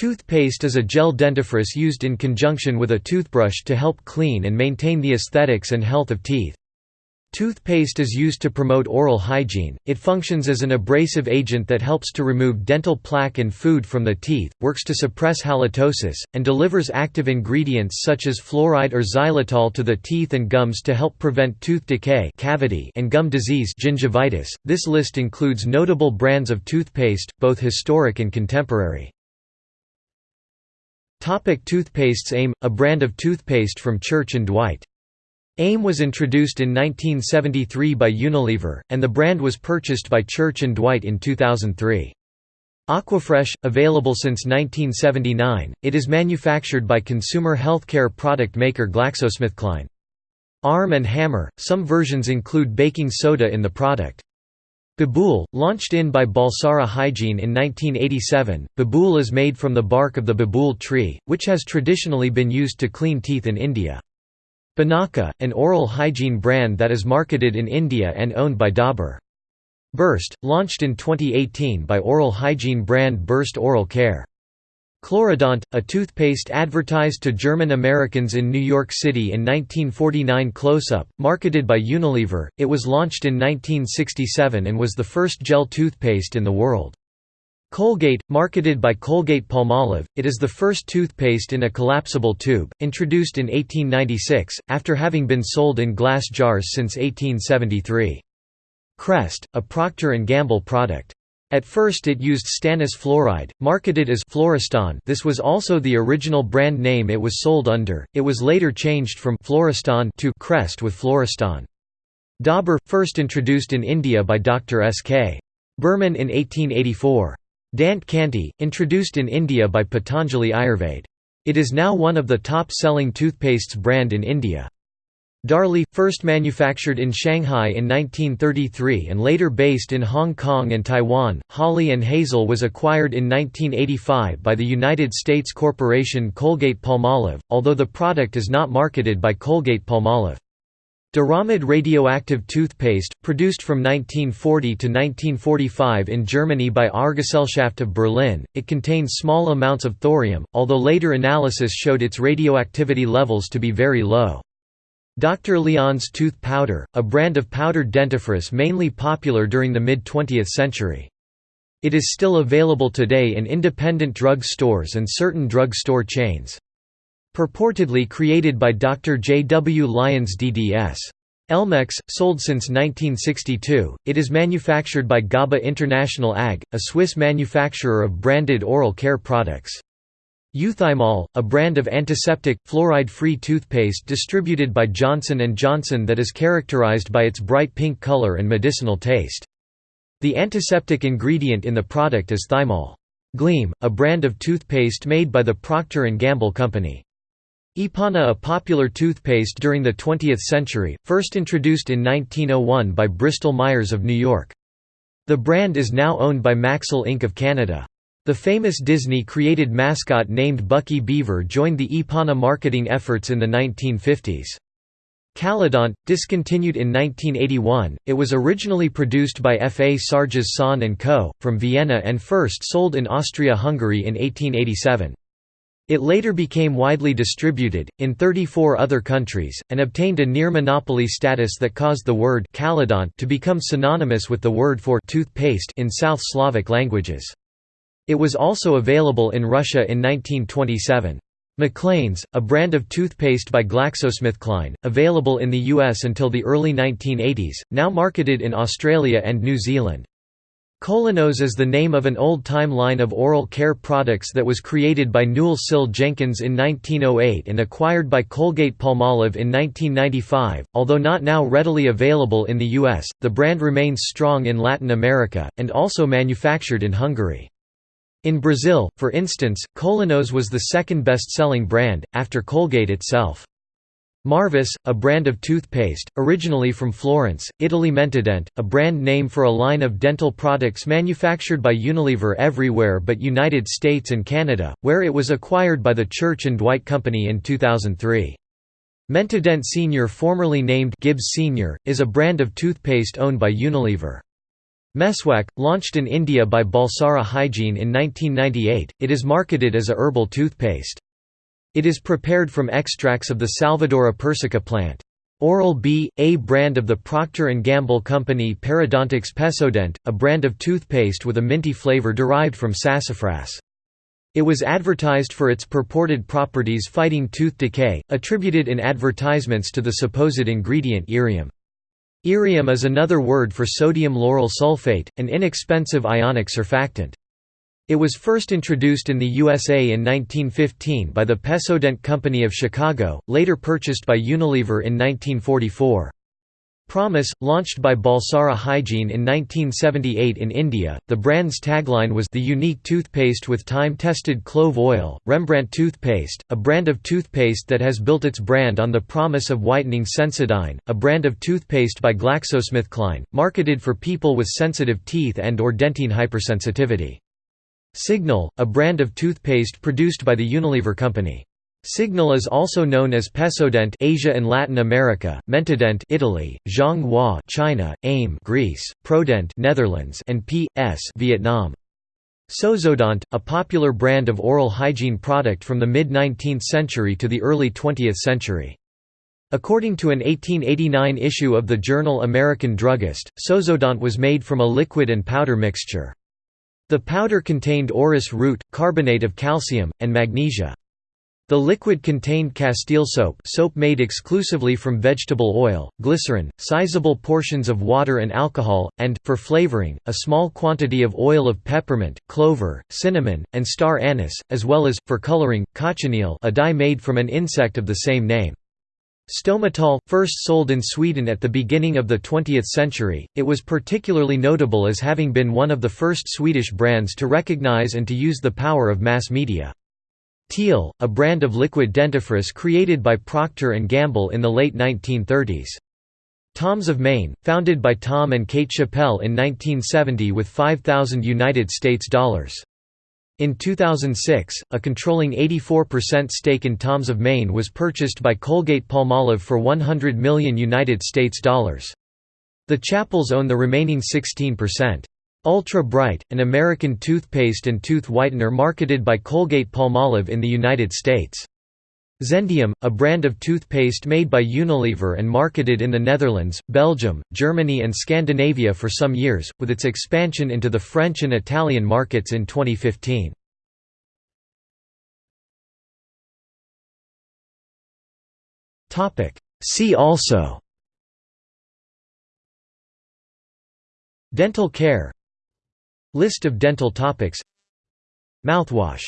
Toothpaste is a gel dentifrice used in conjunction with a toothbrush to help clean and maintain the aesthetics and health of teeth. Toothpaste is used to promote oral hygiene, it functions as an abrasive agent that helps to remove dental plaque and food from the teeth, works to suppress halitosis, and delivers active ingredients such as fluoride or xylitol to the teeth and gums to help prevent tooth decay cavity and gum disease gingivitis. .This list includes notable brands of toothpaste, both historic and contemporary. Topic toothpastes Aim, a brand of toothpaste from Church & Dwight. AIM was introduced in 1973 by Unilever, and the brand was purchased by Church & Dwight in 2003. Aquafresh, available since 1979, it is manufactured by consumer healthcare product maker GlaxoSmithKline. Arm & Hammer, some versions include baking soda in the product. Babool, launched in by Balsara Hygiene in 1987, Babool is made from the bark of the babool tree, which has traditionally been used to clean teeth in India. Binaca, an oral hygiene brand that is marketed in India and owned by Dabur. Burst, launched in 2018 by oral hygiene brand Burst Oral Care. Chlorodont, a toothpaste advertised to German Americans in New York City in 1949 Close-Up, marketed by Unilever, it was launched in 1967 and was the first gel toothpaste in the world. Colgate, marketed by Colgate-Palmolive, it is the first toothpaste in a collapsible tube, introduced in 1896, after having been sold in glass jars since 1873. Crest, a Procter & Gamble product. At first it used stannous fluoride, marketed as Fluoristan this was also the original brand name it was sold under, it was later changed from Fluoristan to Crest with Fluoristan. Dabur, first introduced in India by Dr. S. K. Burman in 1884. Dant Kanti, introduced in India by Patanjali Ayurved. It is now one of the top-selling toothpastes brand in India. Darlie, first manufactured in Shanghai in 1933 and later based in Hong Kong and Taiwan, Hawley & Hazel was acquired in 1985 by the United States corporation Colgate-Palmolive, although the product is not marketed by Colgate-Palmolive. Doramad radioactive toothpaste, produced from 1940 to 1945 in Germany by Auergesellschaft of Berlin, it contains small amounts of thorium, although later analysis showed its radioactivity levels to be very low. Dr. Lyon's tooth powder, a brand of powdered dentifrice mainly popular during the mid-20th century. It is still available today in independent drug stores and certain drug store chains. Purportedly created by Dr. J. W. Lyons DDS. Elmex, sold since 1962, it is manufactured by GABA International AG, a Swiss manufacturer of branded oral care products. Euthymol, a brand of antiseptic, fluoride-free toothpaste distributed by Johnson & Johnson that is characterized by its bright pink color and medicinal taste. The antiseptic ingredient in the product is thymol. Gleam, a brand of toothpaste made by the Procter & Gamble Company. Ipana a popular toothpaste during the 20th century, first introduced in 1901 by Bristol-Myers of New York. The brand is now owned by Maxill Inc. of Canada. The famous Disney-created mascot named Bucky Beaver joined the Ipana marketing efforts in the 1950s. Kalodont, discontinued in 1981, it was originally produced by F. A. Sarg's Son & Co., from Vienna and first sold in Austria-Hungary in 1887. It later became widely distributed, in 34 other countries, and obtained a near-monopoly status that caused the word Kalodont to become synonymous with the word for toothpaste in South Slavic languages. It was also available in Russia in 1927. Maclean's, a brand of toothpaste by GlaxoSmithKline, available in the US until the early 1980s, now marketed in Australia and New Zealand. Kolinos is the name of an old-time line of oral care products that was created by Newell Sill Jenkins in 1908 and acquired by Colgate-Palmolive in 1995. Although not now readily available in the US, the brand remains strong in Latin America, and also manufactured in Hungary. In Brazil, for instance, Kolinos was the second best-selling brand, after Colgate itself. Marvis, a brand of toothpaste, originally from Florence, Italy Mentadent, a brand name for a line of dental products manufactured by Unilever everywhere but United States and Canada, where it was acquired by the Church & Dwight Company in 2003. Mentadent Senior formerly named Gibbs Senior, is a brand of toothpaste owned by Unilever. Meswak, launched in India by Balsara Hygiene in 1998, it is marketed as a herbal toothpaste. It is prepared from extracts of the Salvadora persica plant. Oral-B, a brand of the Procter & Gamble company Parodontax Pepsodent, a brand of toothpaste with a minty flavor derived from sassafras. It was advertised for its purported properties fighting tooth decay, attributed in advertisements to the supposed ingredient irium. Irium is another word for sodium lauryl sulfate, an inexpensive ionic surfactant. It was first introduced in the USA in 1915 by the Pepsodent Company of Chicago, later purchased by Unilever in 1944. Promise, launched by Balsara Hygiene in 1978 in India, the brand's tagline was the unique toothpaste with time-tested clove oil. Rembrandt toothpaste, a brand of toothpaste that has built its brand on the promise of whitening Sensodyne, a brand of toothpaste by GlaxoSmithKline, marketed for people with sensitive teeth and or dentine hypersensitivity. Signal, a brand of toothpaste produced by the Unilever Company. Signal is also known as Pepsodent Asia and Latin America, Mentadent Italy, Zhonghua China, Aim Greece, Prodent Netherlands and P.S. Vietnam. Sozodont, a popular brand of oral hygiene product from the mid-19th century to the early 20th century. According to an 1889 issue of the journal American Druggist, Sozodont was made from a liquid and powder mixture. The powder contained orris root, carbonate of calcium, and magnesia. The liquid contained castile soap soap made exclusively from vegetable oil, glycerin, sizable portions of water and alcohol, and, for flavoring, a small quantity of oil of peppermint, clover, cinnamon, and star anise, as well as, for coloring, cochineal a dye made from an insect of the same name. Stomatol, first sold in Sweden at the beginning of the 20th century, it was particularly notable as having been one of the first Swedish brands to recognize and to use the power of mass media. Teel, a brand of liquid dentifrice created by Procter & Gamble in the late 1930s. Tom's of Maine, founded by Tom and Kate Chappell in 1970 with 5,000 United States dollars. In 2006, a controlling 84% stake in Tom's of Maine was purchased by Colgate-Palmolive for 100 million United States dollars. The Chappells own the remaining 16%. Ultra Brite, an American toothpaste and tooth whitener marketed by Colgate-Palmolive in the United States. Zendium, a brand of toothpaste made by Unilever and marketed in the Netherlands, Belgium, Germany and Scandinavia for some years, with its expansion into the French and Italian markets in 2015. See also Dental care List of dental topics. Mouthwash